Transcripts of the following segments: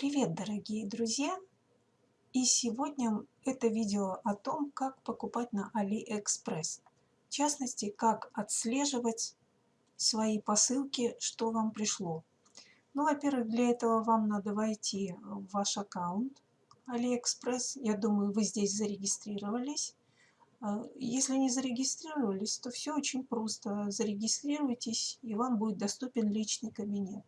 Привет, дорогие друзья! И сегодня это видео о том, как покупать на AliExpress. В частности, как отслеживать свои посылки, что вам пришло. Ну, во-первых, для этого вам надо войти в ваш аккаунт AliExpress. Я думаю, вы здесь зарегистрировались. А, если не зарегистрировались, то все очень просто. Зарегистрируйтесь, и вам будет доступен личный кабинет.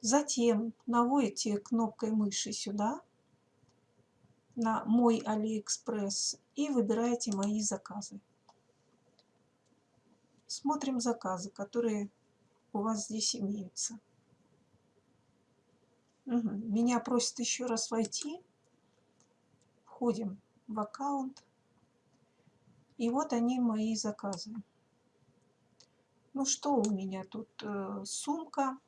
Затем наводите кнопкой мыши сюда, на «Мой AliExpress» и выбираете «Мои заказы». Смотрим заказы, которые у вас здесь имеются. Угу. Меня просят еще раз войти. Входим в аккаунт. И вот они, мои заказы. Ну что у меня тут? Э, сумка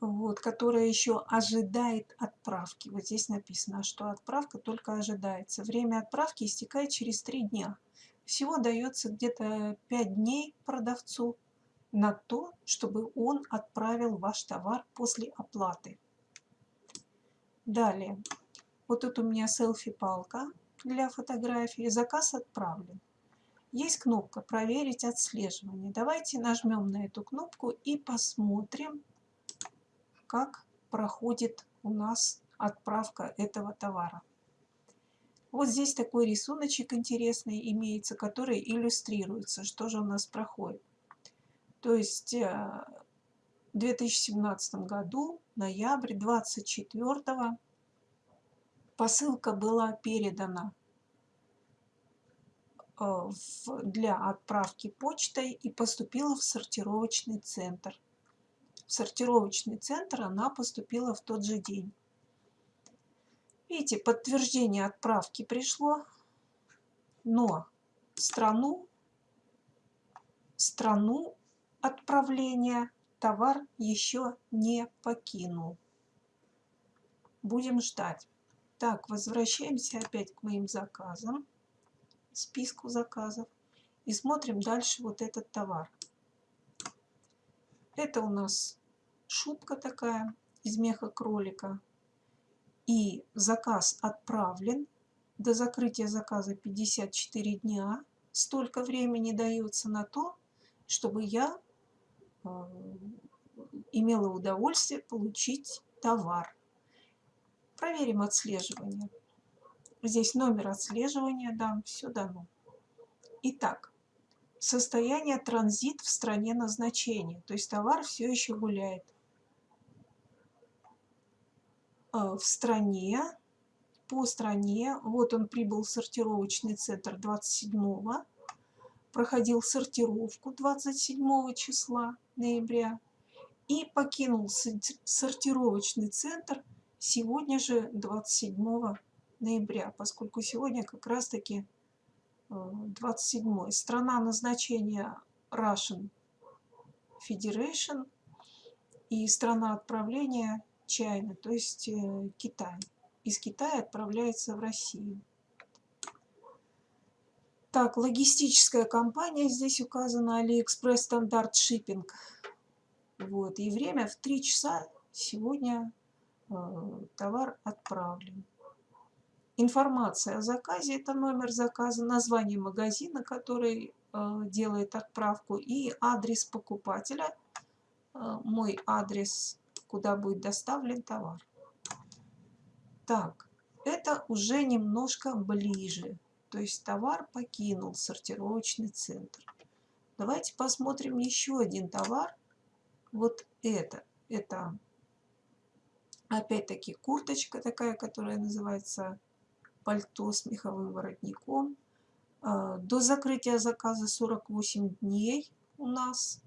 вот, которая еще ожидает отправки. Вот здесь написано, что отправка только ожидается. Время отправки истекает через 3 дня. Всего дается где-то 5 дней продавцу на то, чтобы он отправил ваш товар после оплаты. Далее. Вот тут у меня селфи-палка для фотографии. Заказ отправлен. Есть кнопка «Проверить отслеживание». Давайте нажмем на эту кнопку и посмотрим, как проходит у нас отправка этого товара. Вот здесь такой рисуночек интересный имеется, который иллюстрируется, что же у нас проходит. То есть э, в 2017 году, ноябрь 24 посылка была передана э, для отправки почтой и поступила в сортировочный центр в сортировочный центр она поступила в тот же день. Видите, подтверждение отправки пришло, но страну, страну отправления товар еще не покинул. Будем ждать. Так, возвращаемся опять к моим заказам, списку заказов, и смотрим дальше вот этот товар. Это у нас шубка такая из меха кролика. И заказ отправлен. До закрытия заказа 54 дня. Столько времени дается на то, чтобы я э, имела удовольствие получить товар. Проверим отслеживание. Здесь номер отслеживания дам, все дано. Итак, состояние транзит в стране назначения, то есть товар все еще гуляет. Э, в стране, по стране. Вот он прибыл в сортировочный центр 27 проходил сортировку 27 числа ноября и покинул сортировочный центр сегодня же 27 ноября, поскольку сегодня как раз таки 27 э, страна назначения Russian Federation и страна отправления Чайна, то есть э, Китай. Из Китая отправляется в Россию. Так, логистическая компания здесь указана AliExpress Standard Shipping. Вот, и время в 3 часа сегодня э, товар отправлен. Информация о заказе, это номер заказа, название магазина, который э, делает отправку, и адрес покупателя. Э, мой адрес куда будет доставлен товар. Так, это уже немножко ближе. То есть товар покинул сортировочный центр. Давайте посмотрим еще один товар. Вот это. Это опять-таки курточка такая, которая называется пальто с меховым воротником. А, до закрытия заказа 48 дней у нас.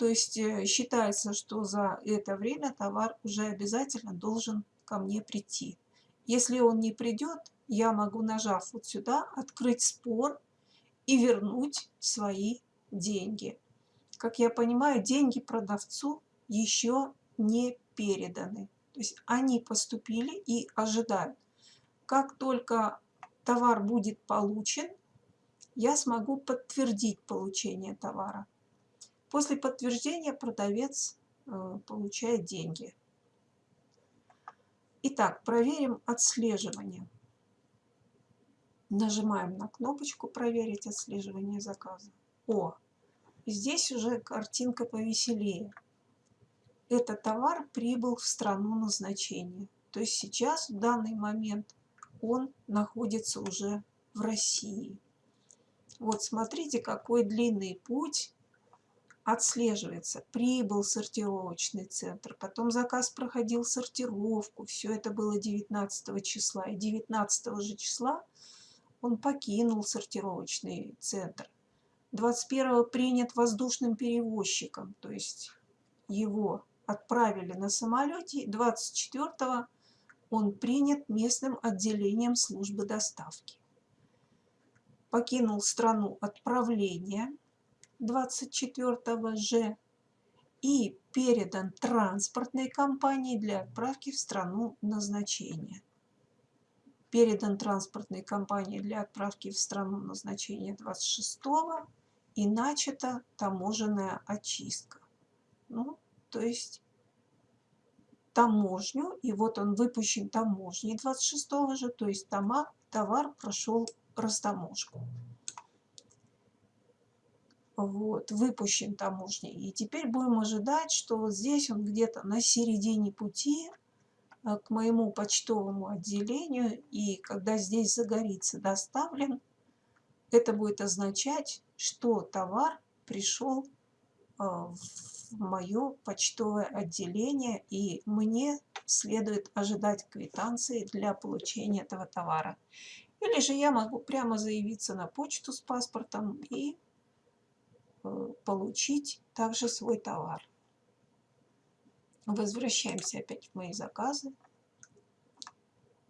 То есть э, считается, что за это время товар уже обязательно должен ко мне прийти. Если он не придет, я могу, нажав вот сюда, открыть спор и вернуть свои деньги. Как я понимаю, деньги продавцу еще не переданы. То есть они поступили и ожидают. Как только товар будет получен, я смогу подтвердить получение товара. После подтверждения продавец э, получает деньги. Итак, проверим отслеживание. Нажимаем на кнопочку «Проверить отслеживание заказа». О, здесь уже картинка повеселее. Этот товар прибыл в страну назначения. То есть сейчас, в данный момент, он находится уже в России. Вот смотрите, какой длинный путь отслеживается. Прибыл сортировочный центр, потом заказ проходил сортировку. Все это было 19 числа. И 19 же числа он покинул сортировочный центр. 21 принят воздушным перевозчиком, то есть его отправили на самолете. 24 он принят местным отделением службы доставки. Покинул страну отправления 24 же и передан транспортной компании для отправки в страну назначения. Передан транспортной компании для отправки в страну назначения 26 и начата таможенная очистка. Ну, то есть таможню, и вот он выпущен таможней 26 же, то есть товар прошел растаможку. Вот, выпущен таможней. И теперь будем ожидать, что вот здесь он где-то на середине пути э, к моему почтовому отделению, и когда здесь загорится доставлен, это будет означать, что товар пришел э, в мое почтовое отделение, и мне следует ожидать квитанции для получения этого товара. Или же я могу прямо заявиться на почту с паспортом и получить также свой товар. Возвращаемся опять в мои заказы.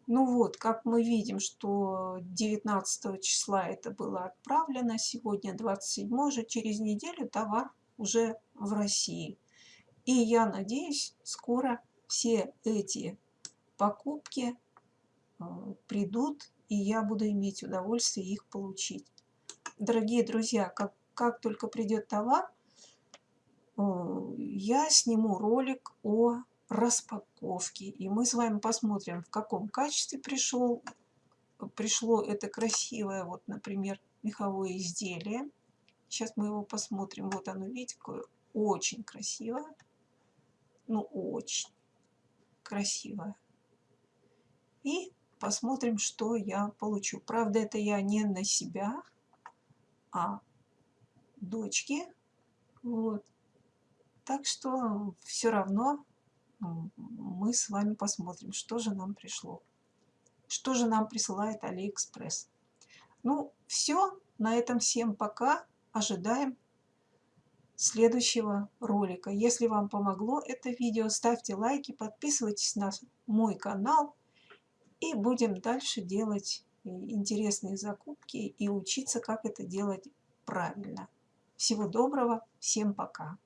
Ну вот, как мы видим, что 19 числа это было отправлено, сегодня 27 же, через неделю товар уже в России. И я надеюсь, скоро все эти покупки э, придут, и я буду иметь удовольствие их получить. Дорогие друзья, как, как только придет товар, э, я сниму ролик о распаковке. И мы с вами посмотрим, в каком качестве пришел, пришло это красивое, вот, например, меховое изделие. Сейчас мы его посмотрим. Вот оно, видите, какое очень красивое. Ну, очень красивое. И посмотрим, что я получу. Правда, это я не на себя, а дочке. Вот. Так что все равно мы с вами посмотрим, что же нам пришло. Что же нам присылает Алиэкспресс. Ну, все. На этом всем пока ожидаем следующего ролика. Если вам помогло это видео, ставьте лайки, подписывайтесь на мой канал и будем дальше делать э, интересные закупки и учиться, как это делать правильно. Всего доброго, всем пока!